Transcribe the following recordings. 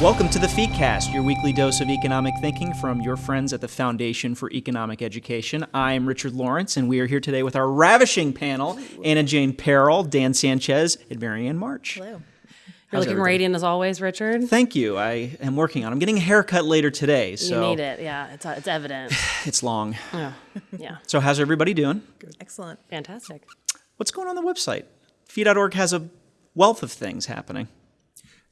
Welcome to the FEEcast, your weekly dose of economic thinking from your friends at the Foundation for Economic Education. I'm Richard Lawrence, and we are here today with our ravishing panel Anna Jane Perrell, Dan Sanchez, and Marianne March. Hello. You're How's looking everybody? radiant as always, Richard. Thank you. I am working on. I'm getting a haircut later today, so You so need it. Yeah, it's, uh, it's evident. it's long. yeah. yeah. So how's everybody doing? Excellent. Fantastic. What's going on the website? Fee.org has a wealth of things happening.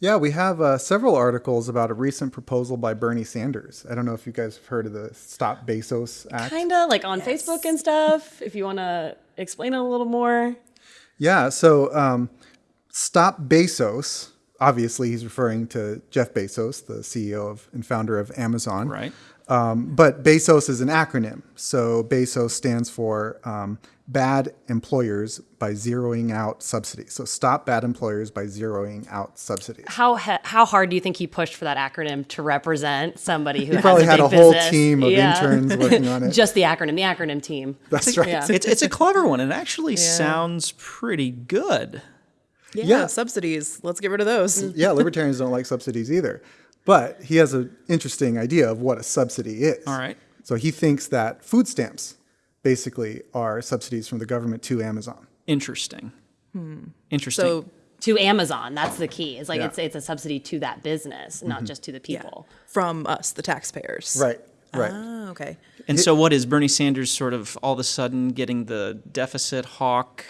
Yeah, we have uh, several articles about a recent proposal by Bernie Sanders. I don't know if you guys have heard of the Stop Bezos Act. Kind of like on Facebook and stuff. If you want to explain it a little more. Yeah, so um, Stop Bezos, obviously he's referring to Jeff Bezos, the CEO of and founder of Amazon. Right. Um, but Bezos is an acronym. So Bezos stands for um, Bad Employers by Zeroing Out Subsidies. So stop bad employers by zeroing out subsidies. How he- how hard do you think he pushed for that acronym to represent somebody who He probably has had a, a whole business? team of Yeah. interns working on it. Just the acronym, the acronym team. That's right. Yeah. It's, it's a clever one. It actually sounds pretty good. Yeah, Yeah. subsidies. Let's get rid of those. yeah, libertarians don't like subsidies either. But he has an interesting idea of what a subsidy is. All right. So he thinks that food stamps basically are subsidies from the government to Amazon. Interesting. Interesting. So To Amazon, that's the key. It's like Yeah. it's it's a subsidy to that business, not just to the yeah, people. from us, the taxpayers. Right. Right. Ah, okay. And so, what is Bernie Sanders sort of all of a sudden getting the deficit hawk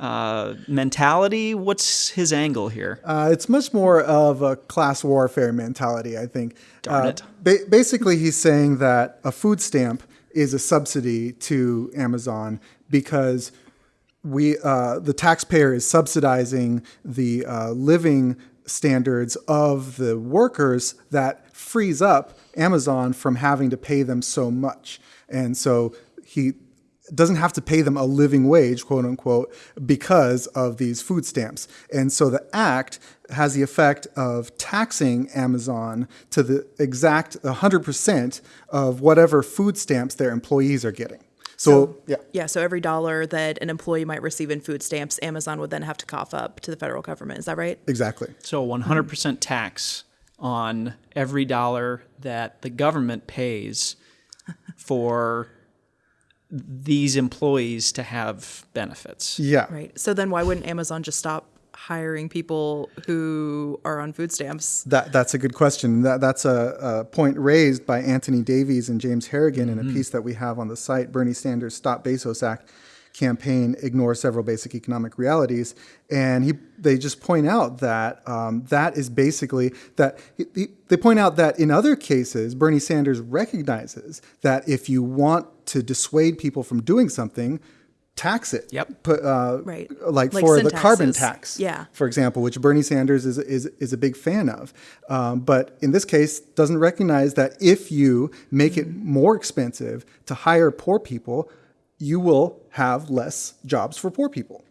uh, mentality? What's his angle here? Uh, it's much more of a class warfare mentality, I think. Darn Uh, it. ba- basically, he's saying that a food stamp is a subsidy to Amazon because we uh, the taxpayer is subsidizing the uh, living standards of the workers that frees up Amazon from having to pay them so much, and so he doesn't have to pay them a living wage, quote unquote, because of these food stamps. And so the act has the effect of taxing Amazon to the exact 100% of whatever food stamps their employees are getting. So, yeah. Yeah, so every dollar that an employee might receive in food stamps, Amazon would then have to cough up to the federal government. Is that right? Exactly. So, 100% tax on every dollar that the government pays for these employees to have benefits. Yeah. Right. So then why wouldn't Amazon just stop hiring people who are on food stamps? That, that's a good question. That, that's a, a point raised by Anthony Davies and James Harrigan in a mm-hmm. piece that we have on the site, Bernie Sanders Stop Bezos Act campaign ignore several basic economic realities and he they just point out that um, that is basically that he, he- they point out that in other cases bernie sanders recognizes that if you want to dissuade people from doing something tax it Yep. put uh, Right. like, Like for sin the carbon tax Yeah. for example, which Bernie Sanders is, is, is a big fan of. Um, but in this case, doesn't recognize that if you make it more expensive to hire poor people, you will have less jobs for poor people.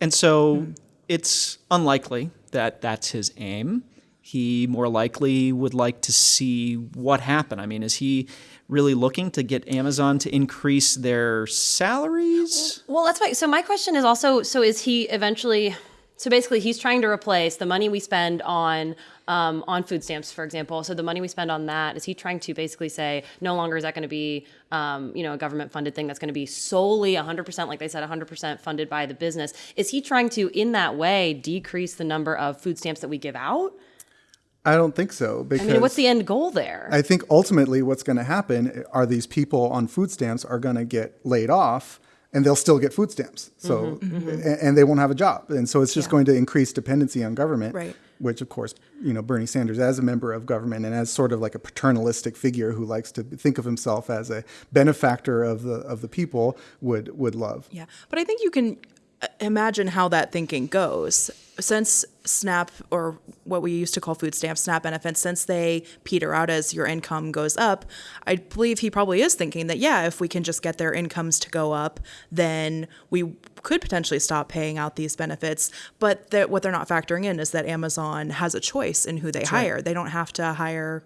And so it's unlikely that that's his aim. He more likely would like to see what happen. I mean, is he really looking to get Amazon to increase their salaries? Well, that's why. So my question is also: so is he eventually? So basically, he's trying to replace the money we spend on um, on food stamps, for example. So the money we spend on that is he trying to basically say no longer is that going to be um, you know a government funded thing that's going to be solely 100% like they said 100% funded by the business. Is he trying to in that way decrease the number of food stamps that we give out? I don't think so I because mean, what's the end goal there? I think ultimately what's going to happen are these people on food stamps are going to get laid off and they'll still get food stamps. So a- and, they won't have a job. And so it's just going to increase dependency on government, Right. Which of course, you know, Bernie Sanders as a member of government and as sort of like a paternalistic figure who likes to think of himself as a benefactor of the of the people would would love. Yeah. But I think you can imagine how that thinking goes. Since SNAP, or what we used to call food stamps, SNAP benefits, since they peter out as your income goes up, I believe he probably is thinking that, yeah, if we can just get their incomes to go up, then we could potentially stop paying out these benefits. But that what they're not factoring in is that Amazon has a choice in who they hire. They don't have to hire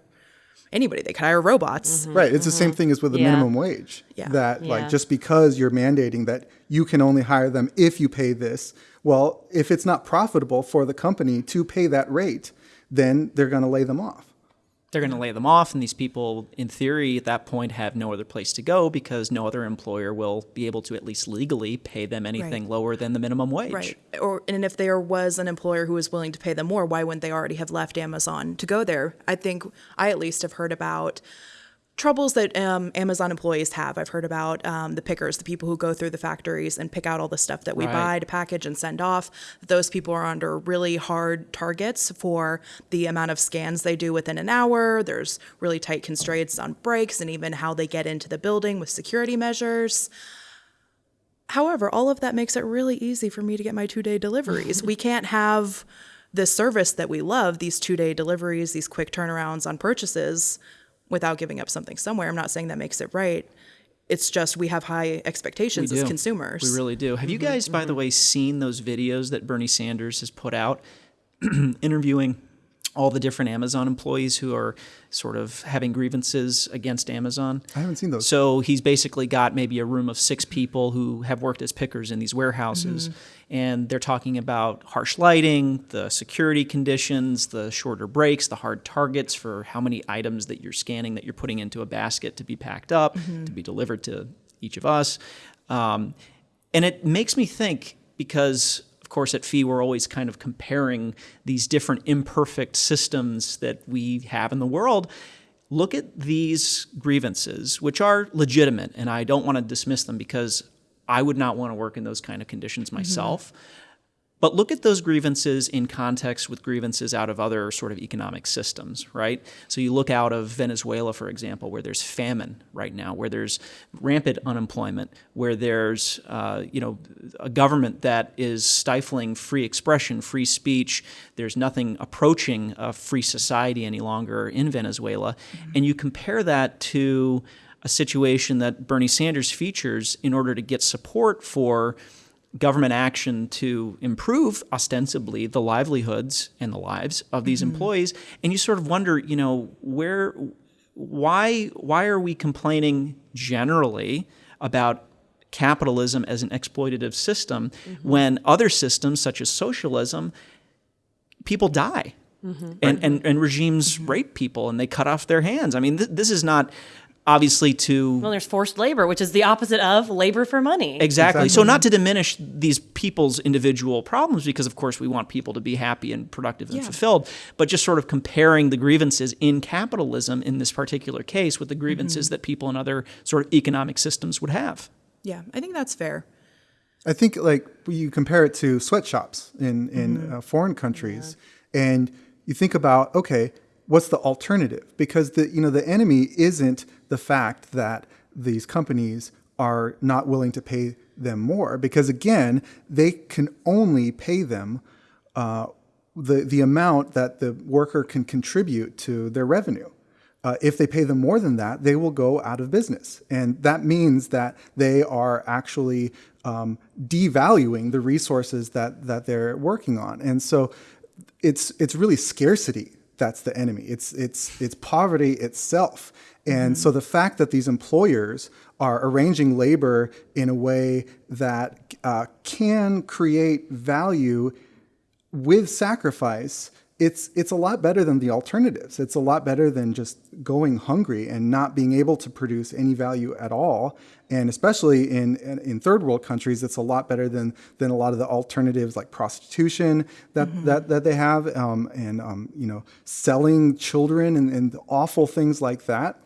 anybody, they could hire robots. Mm-hmm. Right. It's the same mm-hmm. thing as with the Yeah. minimum wage. Yeah. That Yeah. like just because you're mandating that you can only hire them if you pay this, well, if it's not profitable for the company to pay that rate, then they're going to lay them off. They're going to lay them off, and these people, in theory, at that point, have no other place to go because no other employer will be able to, at least legally, pay them anything Right. lower than the minimum wage. Right. Or and if there was an employer who was willing to pay them more, why wouldn't they already have left Amazon to go there? I think I at least have heard about troubles that um, Amazon employees have. I've heard about um, the pickers, the people who go through the factories and pick out all the stuff that we Right. buy to package and send off. Those people are under really hard targets for the amount of scans they do within an hour. There's really tight constraints on breaks and even how they get into the building with security measures. However, all of that makes it really easy for me to get my two day deliveries. we can't have this service that we love, these two day deliveries, these quick turnarounds on purchases, without giving up something somewhere. I'm not saying that makes it right. It's just we have high expectations as consumers. We really do. Have you mm-hmm. guys, by the mm-hmm. way, seen those videos that Bernie Sanders has put out interviewing all the different Amazon employees who are sort of having grievances against Amazon? I haven't seen those. So he's basically got maybe a room of six people who have worked as pickers in these warehouses, and they're talking about harsh lighting, the security conditions, the shorter breaks, the hard targets for how many items that you're scanning that you're putting into a basket to be packed up, to be delivered to each of us. Um, and it makes me think because of course at FEE we're always kind of comparing these different imperfect systems that we have in the world. Look at these grievances which are legitimate and i don't want to dismiss them because i would not want to work in those kind of conditions mm-hmm. myself but look at those grievances in context with grievances out of other sort of economic systems, right? So you look out of Venezuela, for example, where there's famine right now, where there's rampant unemployment, where there's uh, you know a government that is stifling free expression, free speech. There's nothing approaching a free society any longer in Venezuela, and you compare that to a situation that Bernie Sanders features in order to get support for government action to improve ostensibly the livelihoods and the lives of these mm-hmm. employees. And you sort of wonder you know where why why are we complaining generally about capitalism as an exploitative system mm-hmm. when other systems such as socialism people die? Mm-hmm. And, and, and regimes rape people and they cut off their hands. I mean th- this is not obviously to Well, there's forced labor, which is the opposite of labor for money. Exactly. So not to diminish these people's individual problems, because of course we want people to be happy and productive and Yeah. fulfilled, but just sort of comparing the grievances in capitalism in this particular case with the grievances that people in other sort of economic systems would have. Yeah, I think that's fair. I think like you compare it to sweatshops in in uh, foreign countries, and you think about okay, what's the alternative? Because the you know the enemy isn't the fact that these companies are not willing to pay them more, because again, they can only pay them uh, the the amount that the worker can contribute to their revenue. Uh, if they pay them more than that, they will go out of business. And that means that they are actually um, devaluing the resources that, that they're working on. And so it's, it's really scarcity that's the enemy. It's, it's, it's poverty itself. And so the fact that these employers are arranging labor in a way that uh, can create value with sacrifice, it's it's a lot better than the alternatives. It's a lot better than just going hungry and not being able to produce any value at all. And especially in, in, third world countries, it's a lot better than than a lot of the alternatives like prostitution that that, that they have, um, and um, you know selling children and, and awful things like that.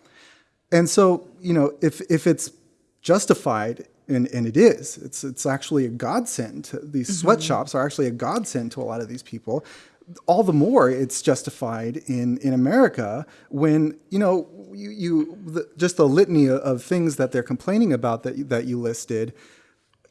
And so, you know, if if it's justified, and, and it is, it's it's actually a godsend. These mm-hmm. sweatshops are actually a godsend to a lot of these people. All the more it's justified in in America when you know you, you the, just the litany of, of things that they're complaining about that that you listed.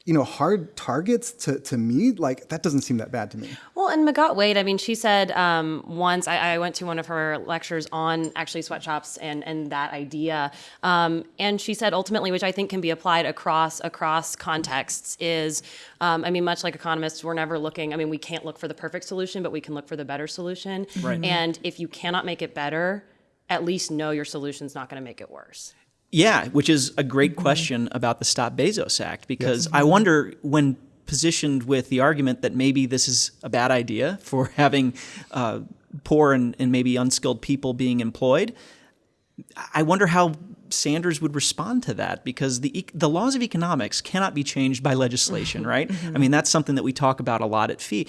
You know, hard targets to, to me, like that doesn't seem that bad to me. Well, and Magatte Wade, I mean, she said um, once I, I went to one of her lectures on actually sweatshops and and that idea, um, and she said ultimately, which I think can be applied across across contexts, is um, I mean, much like economists, we're never looking. I mean, we can't look for the perfect solution, but we can look for the better solution. Right. And if you cannot make it better, at least know your solution's not going to make it worse. Yeah, which is a great question about the Stop Bezos Act because I wonder when positioned with the argument that maybe this is a bad idea for having uh, poor and, and maybe unskilled people being employed. I wonder how Sanders would respond to that because the the laws of economics cannot be changed by legislation, right? I mean, that's something that we talk about a lot at FEE.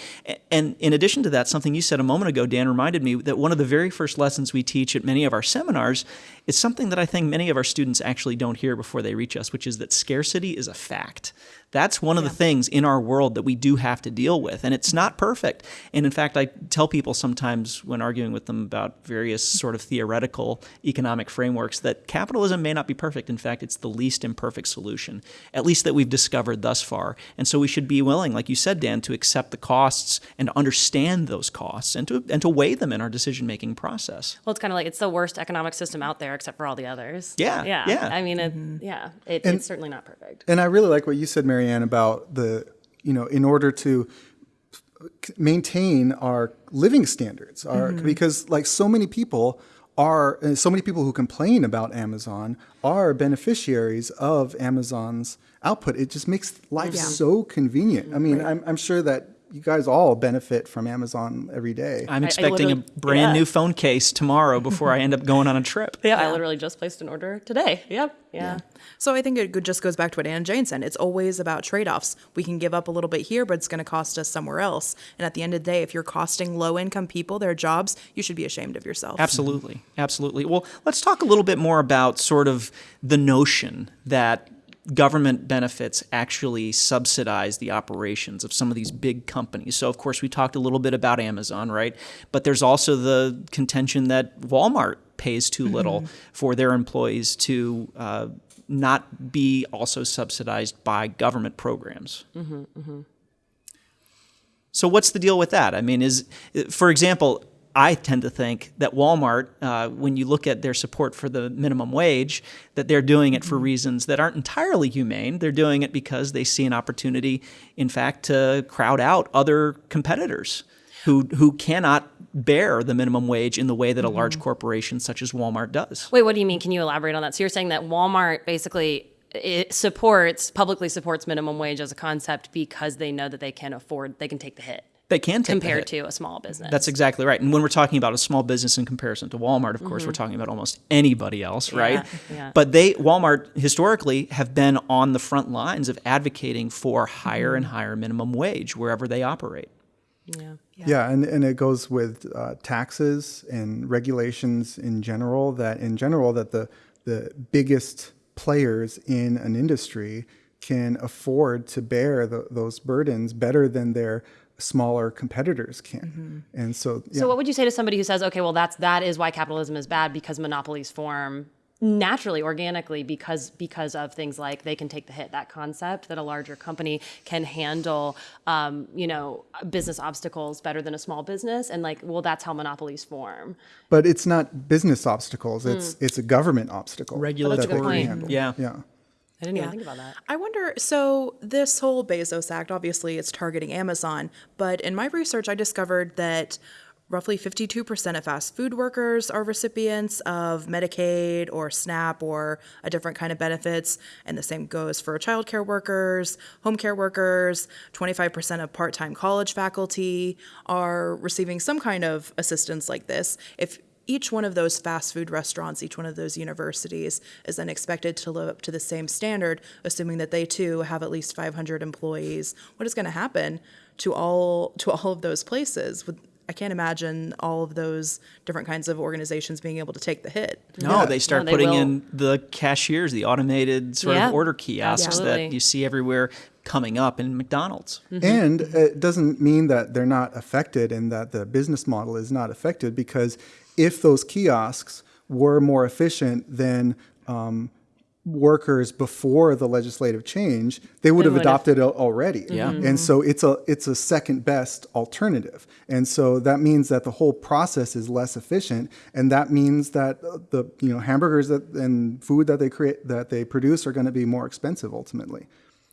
And in addition to that, something you said a moment ago, Dan, reminded me that one of the very first lessons we teach at many of our seminars is something that I think many of our students actually don't hear before they reach us, which is that scarcity is a fact. That's one of the things in our world that we do have to deal with, and it's not perfect. And in fact, I tell people sometimes when arguing with them about various sort of theoretical economic frameworks that capitalism may not be perfect. In fact, it's the least imperfect solution, at least that we've discovered thus far. And so we should be willing, like you said, Dan, to accept the costs and to understand those costs and to and to weigh them in our decision making process. Well, it's kind of like it's the worst economic system out there, except for all the others. Yeah, yeah, yeah. I mean, it, mm-hmm. yeah, it, it's certainly not perfect. And I really like what you said, Marianne, about the, you know, in order to maintain our living standards, our, mm-hmm. because like so many people are, so many people who complain about Amazon are beneficiaries of Amazon's output. It just makes life Yeah. so convenient. I mean, I'm, I'm sure that you guys all benefit from Amazon every day. I'm expecting a brand yeah. new phone case tomorrow before I end up going on a trip. Yeah, I literally just placed an order today. Yep. Yeah. So I think it just goes back to what Anna Jane said. It's always about trade-offs. We can give up a little bit here, but it's going to cost us somewhere else. And at the end of the day, if you're costing low-income people their jobs, you should be ashamed of yourself. Absolutely. Absolutely. Well, let's talk a little bit more about sort of the notion that government benefits actually subsidize the operations of some of these big companies. So, of course, we talked a little bit about Amazon, right? But there's also the contention that Walmart pays too mm-hmm. little for their employees to uh, not be also subsidized by government programs. Mm-hmm, mm-hmm. So what's the deal with that? I mean, is for example, I tend to think that Walmart, uh, when you look at their support for the minimum wage, that they're doing it for reasons that aren't entirely humane. They're doing it because they see an opportunity, in fact, to crowd out other competitors who who cannot bear the minimum wage in the way that a large corporation such as Walmart does. Wait, what do you mean? Can you elaborate on that? So you're saying that Walmart basically it supports publicly supports minimum wage as a concept because they know that they can afford they can take the hit They can take the compared hit. to a small business. That's exactly right. And when we're talking about a small business in comparison to Walmart, of course, we're talking about almost anybody else, right? yeah. But they Walmart historically have been on the front lines of advocating for higher and higher minimum wage wherever they operate. yeah. Yeah, and, and it goes with uh, taxes and regulations in general. That in general, that the the biggest players in an industry can afford to bear the, those burdens better than their smaller competitors can. And so, yeah. So what would you say to somebody who says, okay, well that's that is why capitalism is bad because monopolies form naturally organically because because of things like they can take the hit that concept that a larger company can handle um, you know business obstacles better than a small business and like well that's how monopolies form but it's not business obstacles; it's it's a government obstacle. that they can Regulatory, handle. yeah. yeah. I didn't Yeah. even think about that I wonder. So this whole Bezos Act, obviously, it's targeting Amazon, but in my research, I discovered that roughly 52% of fast food workers are recipients of Medicaid or SNAP or a different kind of benefits, and the same goes for childcare workers, home care workers. 25% of part-time college faculty are receiving some kind of assistance like this. If each one of those fast food restaurants, each one of those universities is then expected to live up to the same standard, assuming that they too have at least 500 employees. What is going to happen to all to all of those places? I can't imagine all of those different kinds of organizations being able to take the hit. No, they start they putting will. in the cashiers, the automated sort Yeah, of order kiosks absolutely. that you see everywhere coming up in McDonald's. Mm-hmm. And it doesn't mean that they're not affected and that the business model is not affected because if those kiosks were more efficient than um, workers before the legislative change, they would have would have. adopted it already. Yeah. And so it's a it's a second best alternative. And so that means that the whole process is less efficient and that means that the you know hamburgers that and food that they create that they produce are going to be more expensive ultimately.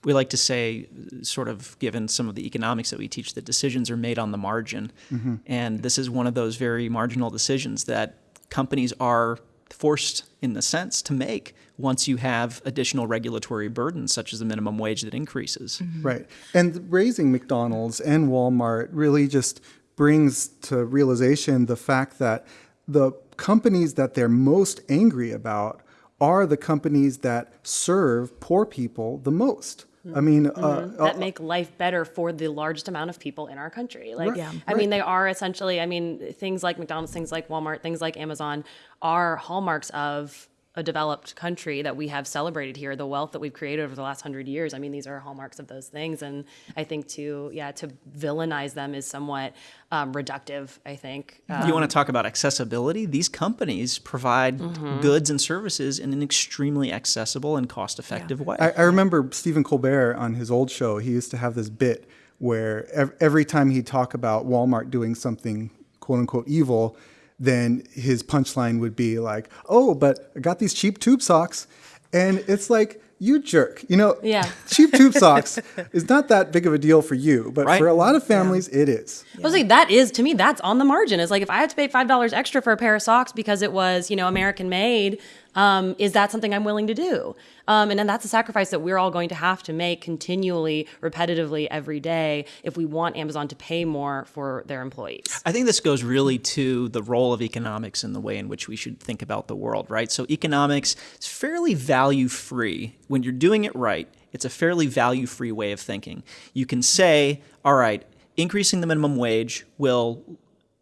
We like to say, sort of given some of the economics that we teach, that decisions are made on the margin. Mm-hmm. And this is one of those very marginal decisions that companies are forced, in the sense, to make once you have additional regulatory burdens, such as the minimum wage that increases. Mm-hmm. Right. And raising McDonald's and Walmart really just brings to realization the fact that the companies that they're most angry about are the companies that serve poor people the most. Mm-hmm. I mean, uh, mm-hmm. that uh, make life better for the largest amount of people in our country. Like, Yeah. I mean, they are essentially, I mean, things like McDonald's, things like Walmart, things like Amazon are hallmarks of a developed country that we have celebrated here. The wealth that we've created over the last hundred years. I mean, these are hallmarks of those things. And I think to, yeah, to villainize them is somewhat um, reductive, I think. Uh, you want to talk about accessibility? These companies provide Mm-hmm. goods and services in an extremely accessible and cost-effective way. I, I remember Stephen Colbert on his old show. He used to have this bit where ev- every time he'd talk about Walmart doing something "quote unquote" evil, then his punchline would be like, "Oh, but I got these cheap tube socks," and it's like. You jerk. You know, Yeah. cheap tube socks is not that big of a deal for you, but Right. for a lot of families, it is. I was like, that is to me, that's on the margin. It's like if I had to pay five dollars extra for a pair of socks because it was, you know, American made, um, is that something I'm willing to do? Um, and then that's a sacrifice that we're all going to have to make continually, repetitively every day if we want Amazon to pay more for their employees. I think this goes really to the role of economics in the way in which we should think about the world, right? So economics is fairly value free. When you're doing it right, it's a fairly value free way of thinking. You can say, all right, increasing the minimum wage will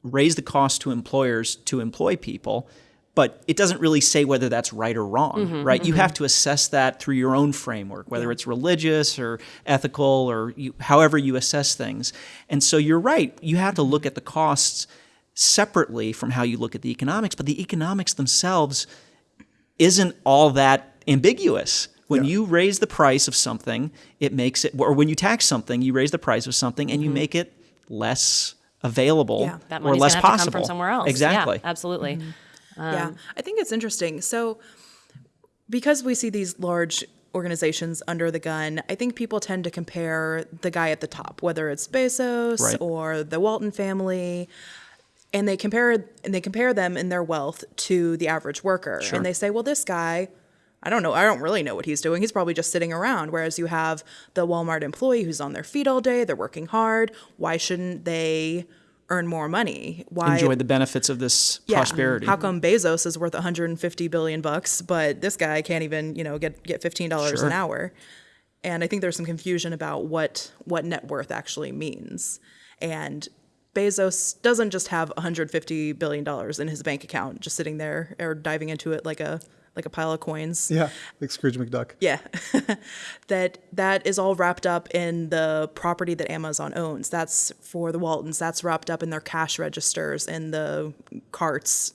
raise the cost to employers to employ people, but it doesn't really say whether that's right or wrong, mm-hmm, right? You mm-hmm. have to assess that through your own framework, whether it's religious or ethical or you, however you assess things. And so you're right, you have to look at the costs separately from how you look at the economics, but the economics themselves isn't all that ambiguous. When Yeah. you raise the price of something, it makes it, or when you tax something, you raise the price of something and you mm-hmm. make it less available Yeah. That or less possible. come from somewhere else. Exactly. Yeah, absolutely. Yeah, um, I think it's interesting. So, because we see these large organizations under the gun, I think people tend to compare the guy at the top, whether it's Bezos Right. or the Walton family, and they compare and they compare them in their wealth to the average worker, Sure. and they say, well, this guy. I don't know. I don't really know what he's doing. He's probably just sitting around. Whereas you have the Walmart employee who's on their feet all day. They're working hard. Why shouldn't they earn more money? Why Enjoy the benefits of this prosperity. how come Bezos is worth 150 billion bucks, but this guy can't even, you know, get get $15 Sure. an hour? And I think there's some confusion about what what net worth actually means. And Bezos doesn't just have 150 billion dollars in his bank account just sitting there or diving into it like a like a pile of coins. Yeah, like Scrooge McDuck. Yeah. that that is all wrapped up in the property that Amazon owns. That's for the Waltons. That's wrapped up in their cash registers and the carts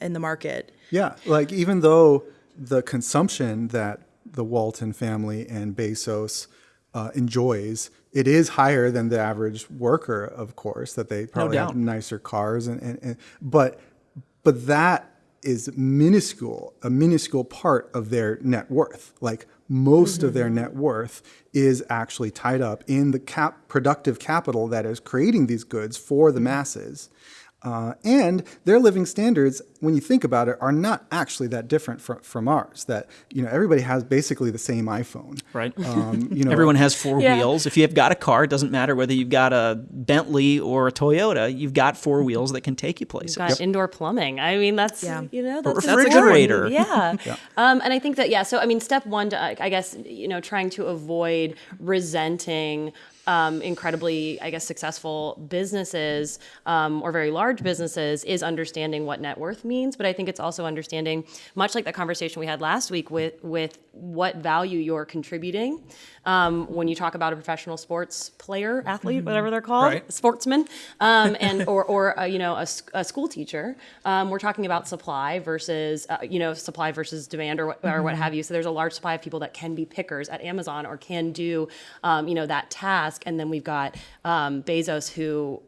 in the market. Yeah, like even though the consumption that the Walton family and Bezos uh, enjoys, it is higher than the average worker, of course, that they probably have nicer cars and, and, and but but that is minuscule, a minuscule part of their net worth. Like most of their mm-hmm. net worth is actually tied up in the cap productive capital that is creating these goods for the mm-hmm. masses. Uh, and their living standards, when you think about it, are not actually that different from, from ours. That you know, everybody has basically the same iPhone, Right. Um, you know, Everyone has four Yeah. wheels. If you have got a car, it doesn't matter whether you've got a Bentley or a Toyota, you've got four wheels that can take you places. got indoor plumbing. I mean, that's Yeah. you know A that's refrigerator. important. Yeah. Um, and I think that yeah. So I mean, step one, to, I guess you know, trying to avoid resenting. Um, incredibly, I guess, successful businesses um, or very large businesses is understanding what net worth means. But I think it's also understanding, much like the conversation we had last week with with what value you're contributing. Um, when you talk about a professional sports player, athlete, whatever they're called, Right. sportsman, um, and or or uh, you know a school teacher. Um, we're talking about supply versus uh, you know supply versus demand or what, or what have you. So there's a large supply of people that can be pickers at Amazon or can do um, you know that task, and then we've got um, Bezos who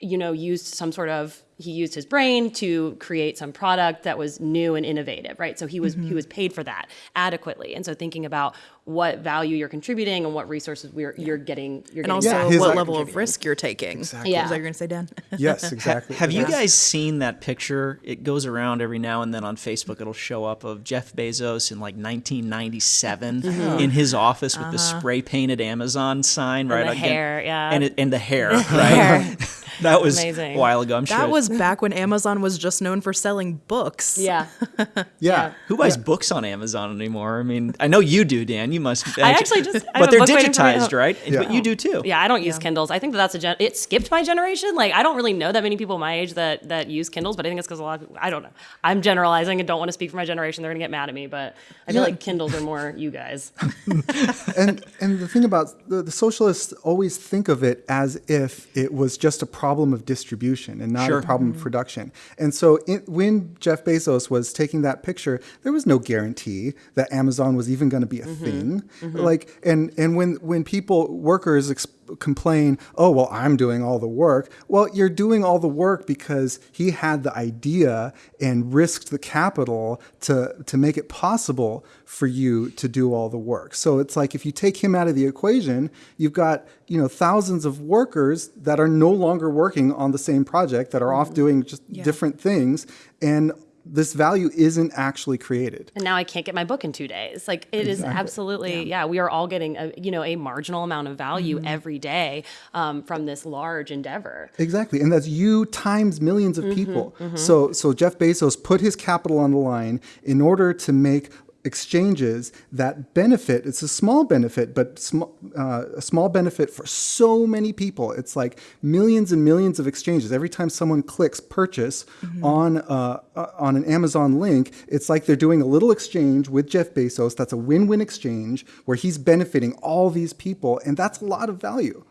you know used some sort of he used his brain to create some product that was new and innovative right so he was he mm-hmm. was paid for that adequately and so thinking about what value you're contributing and what resources we're you're getting you're And getting also Yeah, what level of risk you're taking. Exactly. Yeah. Is that what you're going to say, Dan? yes, exactly. Have you guys seen that picture? It goes around every now and then on Facebook. It'll show up of Jeff Bezos in like 1997 mm-hmm. in his office with the uh-huh. spray painted Amazon sign right the again- hair, yeah. and it, and the hair, right? Hair. That was Amazing. a while ago. I'm sure. That was back when Amazon was just known for selling books. Yeah. Yeah. Who buys books on Amazon anymore? I mean, I know you do, Dan. You must. I actually just- I but they're book waiting for me at digitized, home. right? But you do too. Yeah, I don't use Kindles. I think that that's a gen- it skipped my generation. Like I don't really know that many people my age that that use Kindles, but I think it's because a lot of I don't know. I'm generalizing and don't want to speak for my generation. They're gonna get mad at me, but I feel like Kindles are more you guys. and and the thing about the, the socialists always think of it as if it was just a problem of distribution and not Sure. a problem of mm-hmm. production. And so it, when Jeff Bezos was taking that picture, there was no guarantee that Amazon was even going to be a mm-hmm. thing. Mm-hmm. Like and and when when people workers ex- complain, "Oh, well, I'm doing all the work." Well, you're doing all the work because he had the idea and risked the capital to to make it possible for you to do all the work. So it's like if you take him out of the equation, you've got, you know, thousands of workers that are no longer working on the same project that are off doing just different things and this value isn't actually created. And now I can't get my book in two days. Like it is absolutely, yeah. We are all getting a you know a marginal amount of value mm-hmm. every day um, from this large endeavor. Exactly, and that's you times millions of mm-hmm. people. Mm-hmm. So, so Jeff Bezos put his capital on the line in order to make exchanges that benefit. It's a small benefit, but sm- uh, a small benefit for so many people. It's like millions and millions of exchanges. Every time someone clicks purchase on uh, uh, on an Amazon link, it's like they're doing a little exchange with Jeff Bezos. That's a win-win exchange where he's benefiting all these people, and that's a lot of value.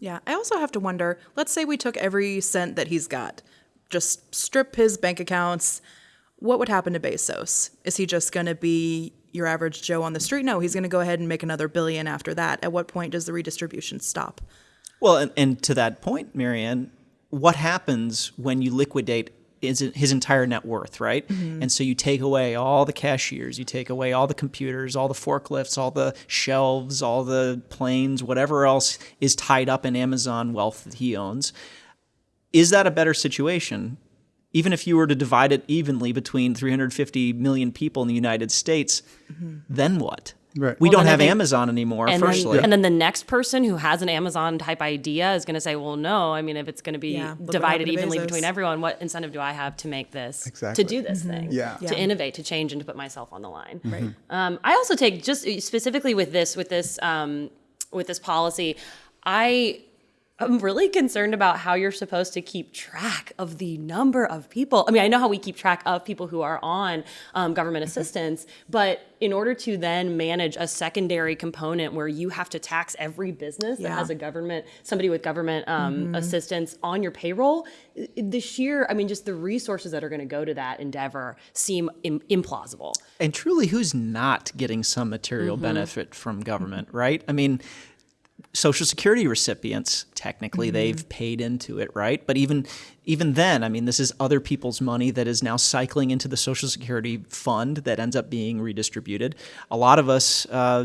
Yeah. I also have to wonder let's say we took every cent that he's got, just strip his bank accounts. What would happen to Bezos? Is he just going to be your average Joe on the street? No, he's going to go ahead and make another billion after that. At what point does the redistribution stop? Well, and, and to that point, Marianne, what happens when you liquidate his, his entire net worth, right? Mm-hmm. And so you take away all the cashiers, you take away all the computers, all the forklifts, all the shelves, all the planes, whatever else is tied up in Amazon wealth that he owns. Is that a better situation? Even if you were to divide it evenly between 350 million people in the United States, then what? Right. We Well, don't have think- Amazon anymore, And firstly. then, and then the next person who has an Amazon type idea is going to say, "Well, no. I mean, if it's going to be Yeah, divided evenly Bezos. between everyone, what incentive do I have to make this Exactly. to do this thing? Yeah. to Yeah. innovate, to change, and to put myself on the line." Right. Um, I also take just specifically with this with this um, with this policy, I am really concerned about how you're supposed to keep track of the number of people. I mean, I know how we keep track of people who are on um, government assistance, but in order to then manage a secondary component where you have to tax every business that has a government somebody with government um, assistance on your payroll, the sheer I mean, just the resources that are going to go to that endeavor seem Im- implausible. And truly, who's not getting some material benefit from government, right? I mean, Social Security recipients, technically, mm-hmm. they've paid into it, right? But even even then, I mean, this is other people's money that is now cycling into the Social Security fund that ends up being redistributed. A lot of us, uh,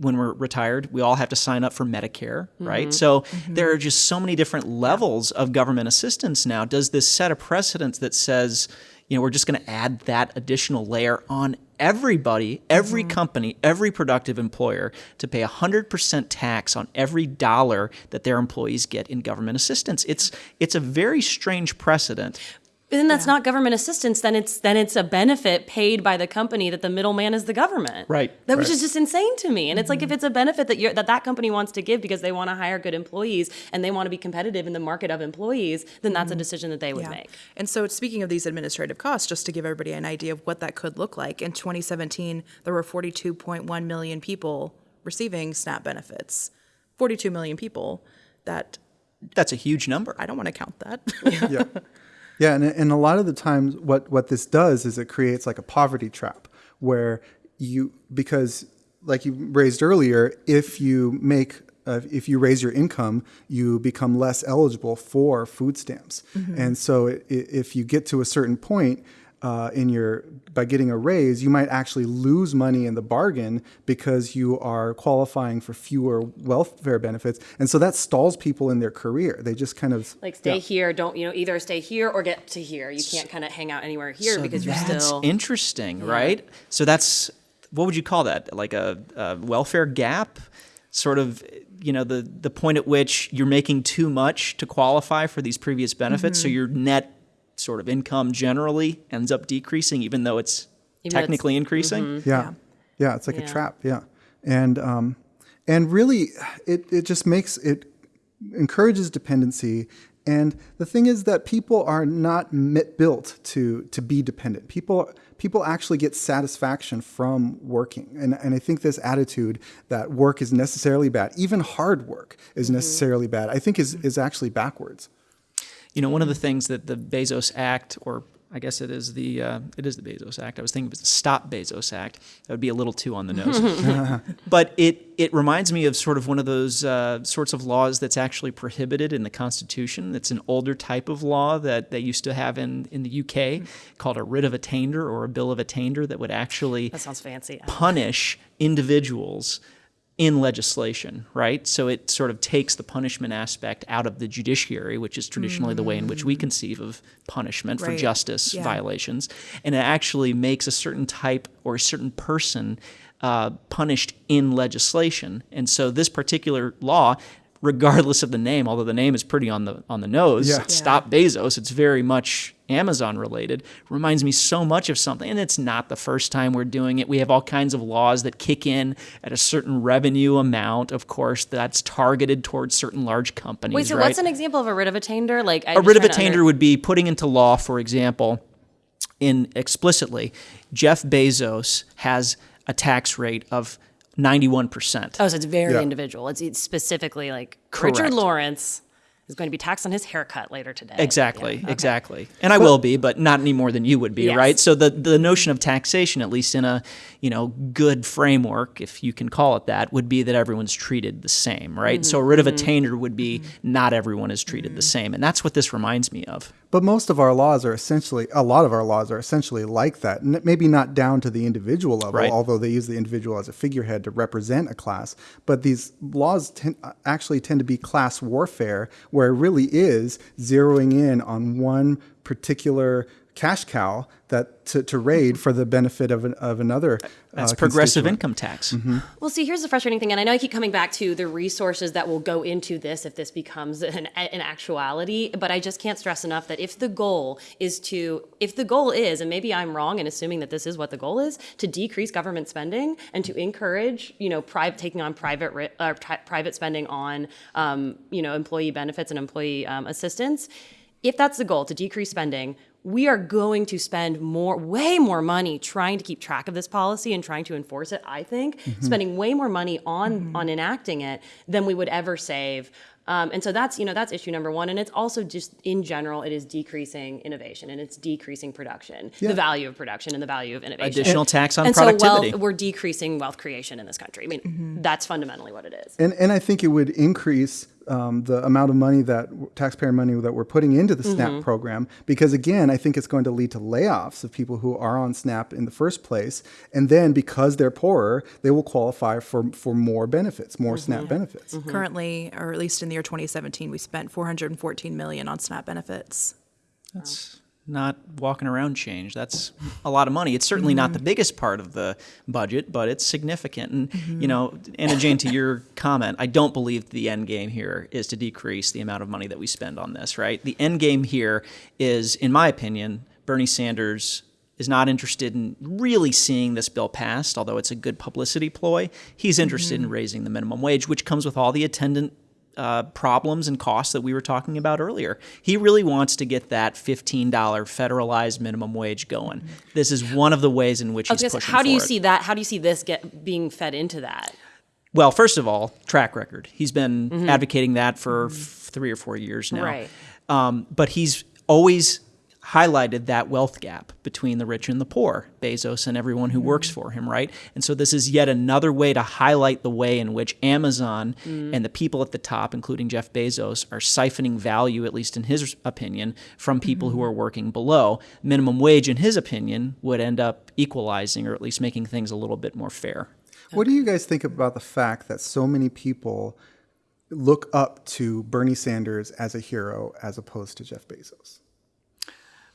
when we're retired, we all have to sign up for Medicare, mm-hmm. right? So mm-hmm. there are just so many different levels of government assistance now. Does this set a precedent that says, you know, we're just going to add that additional layer on everybody, every mm-hmm. company, every productive employer to pay 100% tax on every dollar that their employees get in government assistance. It's it's a very strange precedent. But then that's not government assistance. Then it's then it's a benefit paid by the company that the middleman is the government. Right, That which is just insane to me. And it's like if mm-hmm. it's a benefit that you're, that that company wants to give because they want to hire good employees and they want to be competitive in the market of employees, then that's a mm-hmm. decision that they would make. And so, speaking of these administrative costs, just to give everybody an idea of what that could look like, in 2017, there were 42.1 million people receiving SNAP benefits. 42 million people. That That's a huge number. I don't want to count that. yeah. Yeah, and, and a lot of the times what, what this does is it creates like a poverty trap where you, because like you raised earlier, if you make, uh, if you raise your income, you become less eligible for food stamps. And so i- i- if you get to a certain point, uh, in your by getting a raise, you might actually lose money in the bargain because you are qualifying for fewer welfare benefits, and so that stalls people in their career. They just kind of Like stay yeah. here, don't you know? Either stay here or get to here. You can't kind of hang out anywhere here because you're That's still. interesting, right? So that's what would you call that? Like a, a welfare gap, sort of. you know the the point at which you're making too much to qualify for these previous benefits, so your net sort of income generally ends up decreasing, even though it's Even though it's- technically increasing. Yeah. Yeah, it's like a trap. Yeah. And um and really it it just makes it encourages dependency and the thing is that people are not mi- built to to be dependent. People people actually get satisfaction from working. And and I think this attitude that work is necessarily bad, even hard work is necessarily bad, I think is is actually backwards. You know, one of the things that the Bezos Act, or I guess it is the uh, it is the Bezos Act. I was thinking it was the Stop Bezos Act. That would be a little too on the nose. but it it reminds me of sort of one of those uh, sorts of laws that's actually prohibited in the Constitution. It's an older type of law that they used to have in in the UK called a writ of attainder or a bill of attainder that would actually That sounds fancy. punish individuals in legislation, right? So it sort of takes the punishment aspect out of the judiciary, which is traditionally the way in which we conceive of punishment for justice Yeah. violations. And it actually makes a certain type or a certain person uh, punished in legislation. And so this particular law, regardless of the name, although the name is pretty on the on the nose, Yeah. Stop Bezos, it's very much Amazon related, reminds me so much of something. And it's not the first time we're doing it. We have all kinds of laws that kick in at a certain revenue amount, of course, that's targeted towards certain large companies. Wait, so right? what's an example of a writ of attainder? Like a writ of attainder would be putting into law, for example, in explicitly, Jeff Bezos has a tax rate of 91%. Oh, so it's very Yeah. individual. It's, it's specifically like Correct. Richard Lawrence is going to be taxed on his haircut later today. Exactly, Yeah, okay. exactly. And I will be, but not any more than you would be, Yes. right? So the the notion of taxation, at least in a you know good framework, if you can call it that, would be that everyone's treated the same, right? So a writ of Mm-hmm. mm-hmm. attainder would be mm-hmm. not everyone is treated the mm-hmm. same, and that's what this reminds me of. But most of our laws are essentially, a lot of our laws are essentially like that. N- Maybe not down to the individual level, Right. although they use the individual as a figurehead to represent a class. But these laws ten- uh, actually tend to be class warfare, where it really is zeroing in on one particular cash cow that to, to raid for the benefit of, an, of another. That's uh, progressive income tax. Mm-hmm. Well, see, here's the frustrating thing, and I know I keep coming back to the resources that will go into this if this becomes an, an actuality, but I just can't stress enough that if the goal is to, if the goal is, and maybe I'm wrong in assuming that this is what the goal is, to decrease government spending and to encourage, you know, private taking on private ri- uh, tri- private spending on, um, you know, employee benefits and employee um, assistance. If that's the goal to decrease spending, we are going to spend more, way more money trying to keep track of this policy and trying to enforce it. I think mm-hmm. spending way more money on mm-hmm. on enacting it than we would ever save. Um, and so that's you know that's issue number one, and it's also just in general it is decreasing innovation and it's decreasing production, the value of production and the value of innovation. Additional tax on and productivity. so wealth, we're decreasing wealth creation in this country. I mean, mm-hmm. that's fundamentally what it is. And, and I think it would increase um, the amount of money that taxpayer money that we're putting into the mm-hmm. SNAP program because again, I think it's going to lead to layoffs of people who are on SNAP in the first place, and then because they're poorer, they will qualify for for more benefits, more mm-hmm. SNAP benefits. Mm-hmm. Currently, or at least in the year 2017, we spent 414 million on SNAP benefits. That's not walking around change. That's a lot of money. It's certainly not the mm-hmm. biggest part of the budget, but it's significant. And mm-hmm. you know, Anna Jane, to your comment, I don't believe the end game here is to decrease the amount of money that we spend on this. Right? The end game here is, in my opinion, Bernie Sanders is not interested in really seeing this bill passed, although it's a good publicity ploy. He's interested in mm-hmm. raising the minimum wage, which comes with all the attendant uh, problems and costs that we were talking about earlier. He really wants to get that $15 federalized minimum wage going. This is one of the ways in which he's gonna pushing how do you it. see that? How do you see this get being fed into that? Well, first of all, track record. He's been advocating that for f- three or four years now. Right. Um, but he's always highlighted that wealth gap between the rich and the poor, Bezos and everyone who works mm. for him, right? And so this is yet another way to highlight the way in which Amazon mm. and the people at the top, including Jeff Bezos, are siphoning value, at least in his opinion, from people who mm-hmm. are working below. Minimum wage, in his opinion, would end up equalizing or at least making things a little bit more fair. What do you guys think about the fact that so many people look up to Bernie Sanders as a hero as opposed to Jeff Bezos?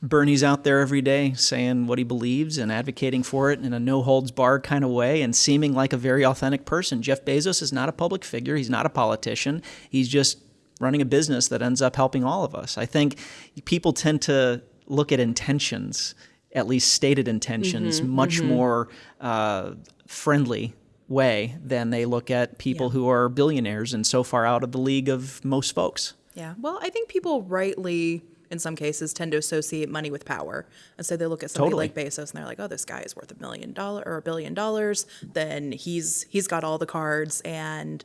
Bernie's out there every day saying what he believes and advocating for it in a no holds barred kind of way and seeming like a very authentic person. Jeff Bezos is not a public figure, he's not a politician. He's just running a business that ends up helping all of us. I think people tend to look at intentions, at least stated intentions, much more uh, friendly way than they look at people who are billionaires and so far out of the league of most folks. Yeah. Well, I think people rightly, in some cases, tend to associate money with power. And so they look at somebody Totally. like Bezos and they're like, oh, this guy is worth a million dollar or a billion dollars. Then he's he's got all the cards and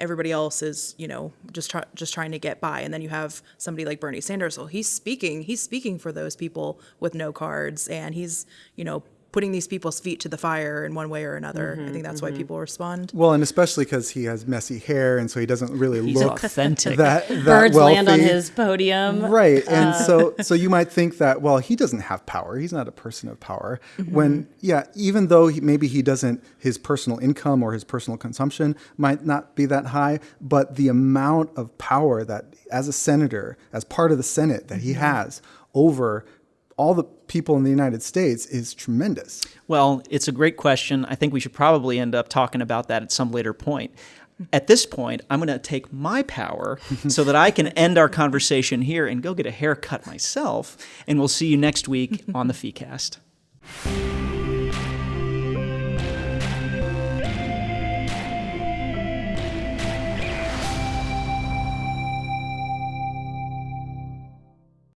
everybody else is, you know, just try, just trying to get by. And then you have somebody like Bernie Sanders. Well, he's speaking, he's speaking for those people with no cards and he's, you know, putting these people's feet to the fire in one way or another. I think mm-hmm, that's why mm-hmm. people respond. Well, and especially because he has messy hair, and so he doesn't really He's look authentic. that, that Birds land on his podium. Right. And uh, so so you might think that well, he doesn't have power. He's not a person of power. Mm-hmm. When yeah, even though he, maybe he doesn't his personal income or his personal consumption might not be that high, but the amount of power that as a senator, as part of the Senate that he has over all the people in the United States is tremendous. Well, it's a great question. I think we should probably end up talking about that at some later point. At this point, I'm going to take my power so that I can end our conversation here and go get a haircut myself. And we'll see you next week on the FEEcast.